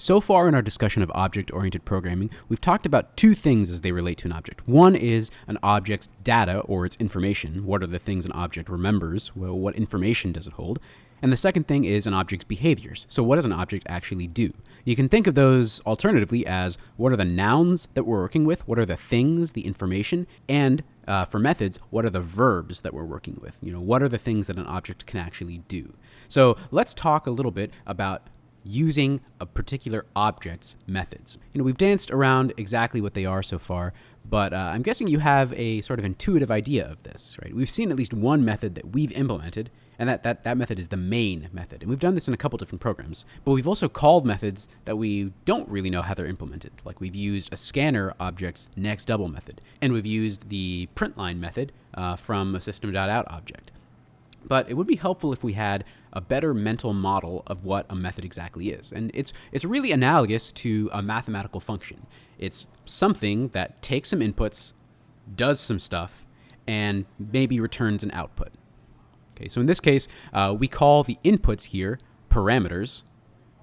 So far in our discussion of object oriented programming, we've talked about two things as they relate to an object. One is an object's data or its information. What are the things an object remembers? Well, what information does it hold? And the second thing is an object's behaviors. So, what does an object actually do? You can think of those alternatively as what are the nouns that we're working with? What are the things, the information? And uh, for methods, what are the verbs that we're working with? You know, what are the things that an object can actually do? So, let's talk a little bit about using a particular object's methods. You know, we've danced around exactly what they are so far, but uh, I'm guessing you have a sort of intuitive idea of this, right? We've seen at least one method that we've implemented, and that, that, that method is the main method. And we've done this in a couple different programs, but we've also called methods that we don't really know how they're implemented. Like we've used a scanner object's next double method, and we've used the printline method uh, from a system.out object. But it would be helpful if we had a better mental model of what a method exactly is. And it's, it's really analogous to a mathematical function. It's something that takes some inputs, does some stuff, and maybe returns an output. Okay, so in this case, uh, we call the inputs here parameters,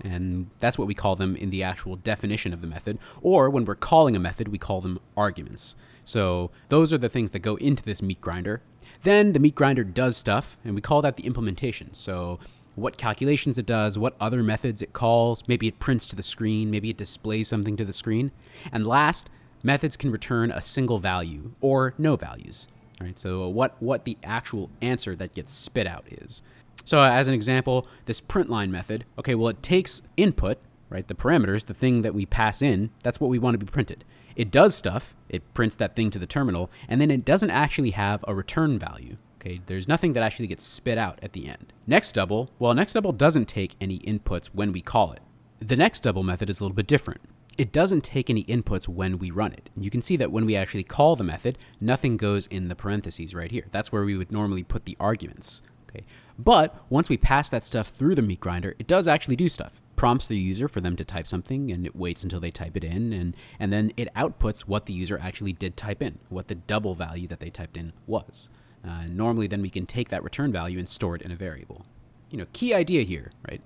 and that's what we call them in the actual definition of the method. Or when we're calling a method, we call them arguments. So those are the things that go into this meat grinder. Then the meat grinder does stuff, and we call that the implementation. So what calculations it does, what other methods it calls, maybe it prints to the screen, maybe it displays something to the screen. And last, methods can return a single value or no values. Right? So what, what the actual answer that gets spit out is. So as an example, this print line method, okay, well it takes input, right, the parameters, the thing that we pass in, that's what we want to be printed. It does stuff, it prints that thing to the terminal, and then it doesn't actually have a return value. Okay, there's nothing that actually gets spit out at the end. Next double, well, next double doesn't take any inputs when we call it. The next double method is a little bit different. It doesn't take any inputs when we run it. And you can see that when we actually call the method, nothing goes in the parentheses right here. That's where we would normally put the arguments. Okay. But once we pass that stuff through the meat grinder, it does actually do stuff prompts the user for them to type something and it waits until they type it in and, and then it outputs what the user actually did type in, what the double value that they typed in was. Uh, normally then we can take that return value and store it in a variable. You know, key idea here, right?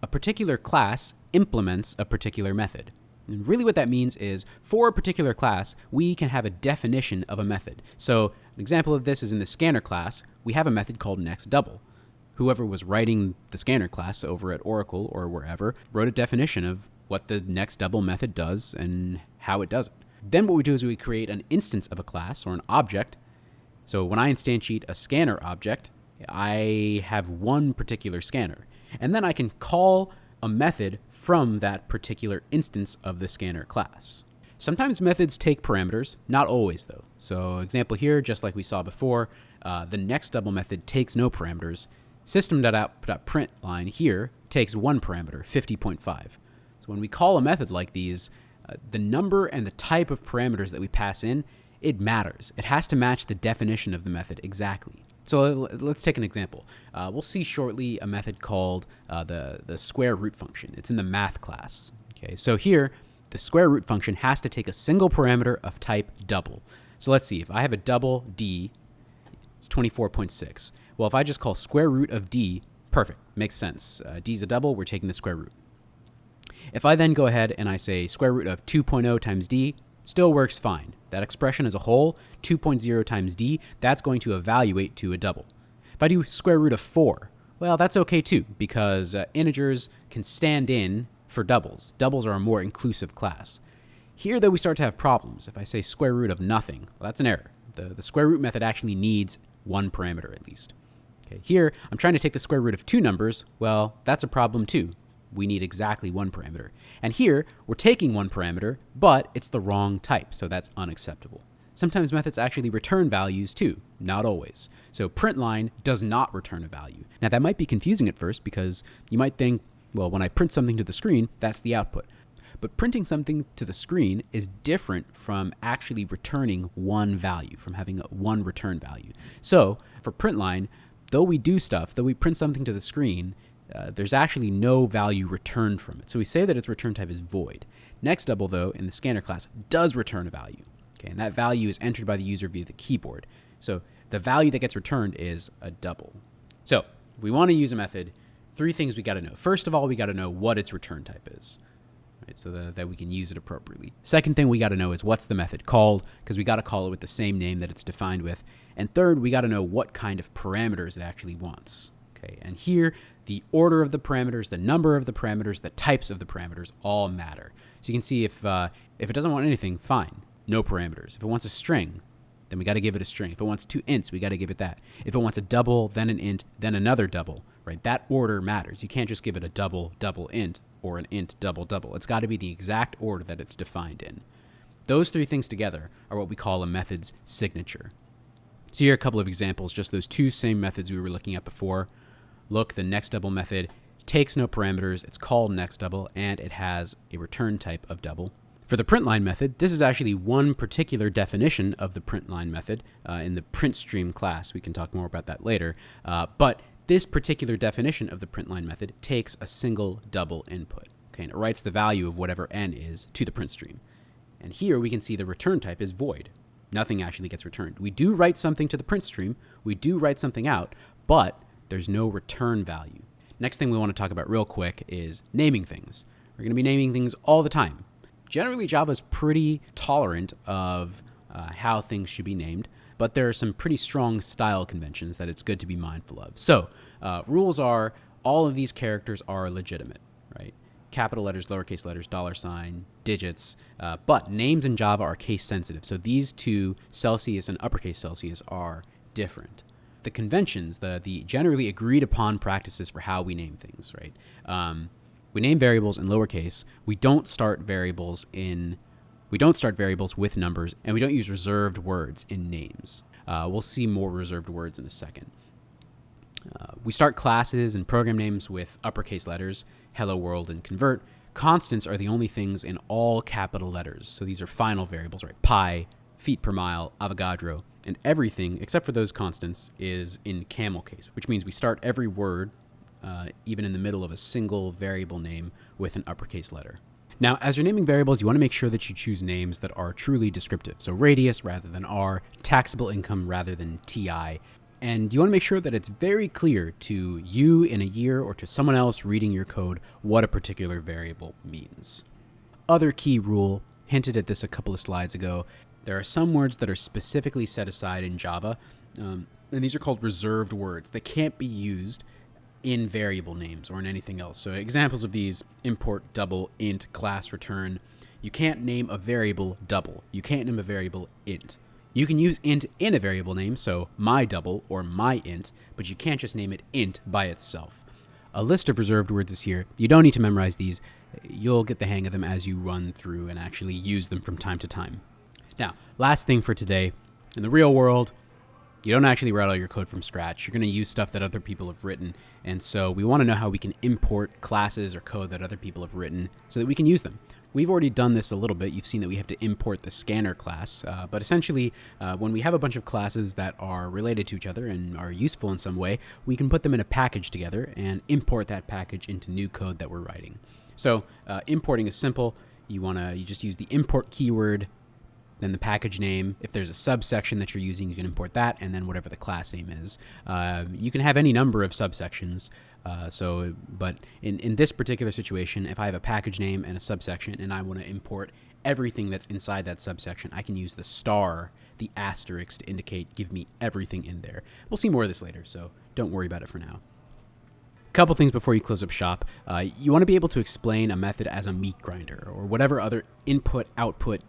A particular class implements a particular method. And really what that means is for a particular class, we can have a definition of a method. So an example of this is in the scanner class, we have a method called next double whoever was writing the scanner class over at Oracle or wherever wrote a definition of what the next double method does and how it does it. Then what we do is we create an instance of a class or an object. So when I instantiate a scanner object, I have one particular scanner. And then I can call a method from that particular instance of the scanner class. Sometimes methods take parameters, not always though. So example here, just like we saw before, uh, the next double method takes no parameters System.out.print line here takes one parameter, 50.5. So when we call a method like these, uh, the number and the type of parameters that we pass in, it matters. It has to match the definition of the method exactly. So let's take an example. Uh, we'll see shortly a method called uh, the, the square root function. It's in the math class. Okay, so here, the square root function has to take a single parameter of type double. So let's see, if I have a double d, it's 24.6. Well, if I just call square root of d, perfect, makes sense. Uh, d is a double, we're taking the square root. If I then go ahead and I say square root of 2.0 times d, still works fine. That expression as a whole, 2.0 times d, that's going to evaluate to a double. If I do square root of 4, well, that's okay too, because uh, integers can stand in for doubles. Doubles are a more inclusive class. Here, though, we start to have problems. If I say square root of nothing, well, that's an error. The, the square root method actually needs one parameter at least. Okay, here, I'm trying to take the square root of two numbers. Well, that's a problem too. We need exactly one parameter. And here, we're taking one parameter, but it's the wrong type, so that's unacceptable. Sometimes methods actually return values too, not always. So printline does not return a value. Now that might be confusing at first because you might think, well, when I print something to the screen, that's the output. But printing something to the screen is different from actually returning one value, from having one return value. So for printline, though we do stuff, though we print something to the screen, uh, there's actually no value returned from it. So we say that its return type is void. Next double, though, in the scanner class, does return a value. Okay, and that value is entered by the user via the keyboard. So the value that gets returned is a double. So if we want to use a method, three things we got to know. First of all, we got to know what its return type is. right? So that, that we can use it appropriately. Second thing we got to know is what's the method called, because we got to call it with the same name that it's defined with. And third, we got to know what kind of parameters it actually wants. Okay, and here the order of the parameters, the number of the parameters, the types of the parameters all matter. So you can see if uh, if it doesn't want anything, fine, no parameters. If it wants a string, then we got to give it a string. If it wants two ints, we got to give it that. If it wants a double, then an int, then another double, right? That order matters. You can't just give it a double, double int or an int, double, double. It's got to be the exact order that it's defined in. Those three things together are what we call a method's signature. So here are a couple of examples, just those two same methods we were looking at before. Look, the next double method takes no parameters, it's called next double, and it has a return type of double. For the printline method, this is actually one particular definition of the printline method uh, in the printstream class. We can talk more about that later. Uh, but this particular definition of the printline method takes a single double input. Okay, and it writes the value of whatever n is to the print stream. And here we can see the return type is void. Nothing actually gets returned. We do write something to the print stream, we do write something out, but there's no return value. Next thing we want to talk about real quick is naming things. We're going to be naming things all the time. Generally, Java is pretty tolerant of uh, how things should be named, but there are some pretty strong style conventions that it's good to be mindful of. So, uh, rules are all of these characters are legitimate, right? Capital letters, lowercase letters, dollar sign, digits, uh, but names in Java are case sensitive. So these two, Celsius and uppercase Celsius, are different. The conventions, the the generally agreed upon practices for how we name things, right? Um, we name variables in lowercase. We don't start variables in we don't start variables with numbers, and we don't use reserved words in names. Uh, we'll see more reserved words in a second. Uh, we start classes and program names with uppercase letters, hello world and convert. Constants are the only things in all capital letters. So these are final variables, right? Pi, feet per mile, Avogadro, and everything except for those constants is in camel case, which means we start every word, uh, even in the middle of a single variable name, with an uppercase letter. Now, as you're naming variables, you want to make sure that you choose names that are truly descriptive. So radius rather than R, taxable income rather than TI. And you want to make sure that it's very clear to you in a year or to someone else reading your code what a particular variable means. Other key rule, hinted at this a couple of slides ago, there are some words that are specifically set aside in Java, um, and these are called reserved words that can't be used in variable names or in anything else. So examples of these import double int class return. You can't name a variable double. You can't name a variable int. You can use int in a variable name, so my double or my int, but you can't just name it int by itself. A list of reserved words is here. You don't need to memorize these. You'll get the hang of them as you run through and actually use them from time to time. Now, last thing for today. In the real world, you don't actually write all your code from scratch. You're going to use stuff that other people have written. And so we want to know how we can import classes or code that other people have written so that we can use them. We've already done this a little bit. You've seen that we have to import the scanner class. Uh, but essentially, uh, when we have a bunch of classes that are related to each other and are useful in some way, we can put them in a package together and import that package into new code that we're writing. So uh, importing is simple. You want to you just use the import keyword then the package name. If there's a subsection that you're using, you can import that, and then whatever the class name is. Uh, you can have any number of subsections. Uh, so, but in, in this particular situation, if I have a package name and a subsection, and I want to import everything that's inside that subsection, I can use the star, the asterisk to indicate give me everything in there. We'll see more of this later, so don't worry about it for now couple things before you close up shop. Uh, you want to be able to explain a method as a meat grinder or whatever other input output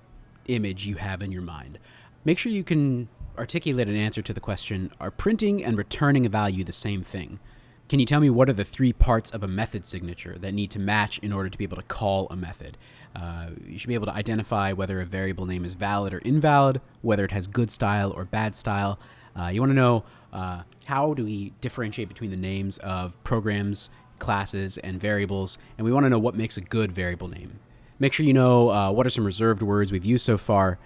image you have in your mind. Make sure you can articulate an answer to the question Are printing and returning a value the same thing? Can you tell me what are the three parts of a method signature that need to match in order to be able to call a method? Uh, you should be able to identify whether a variable name is valid or invalid, whether it has good style or bad style. Uh, you want to know uh, how do we differentiate between the names of programs, classes, and variables, and we want to know what makes a good variable name. Make sure you know uh, what are some reserved words we've used so far.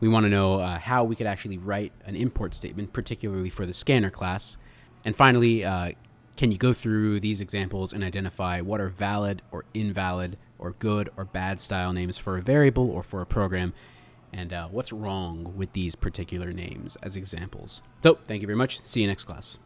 We want to know uh, how we could actually write an import statement, particularly for the scanner class. And finally, uh, can you go through these examples and identify what are valid or invalid or good or bad style names for a variable or for a program? And uh, what's wrong with these particular names as examples? So, thank you very much. See you next class.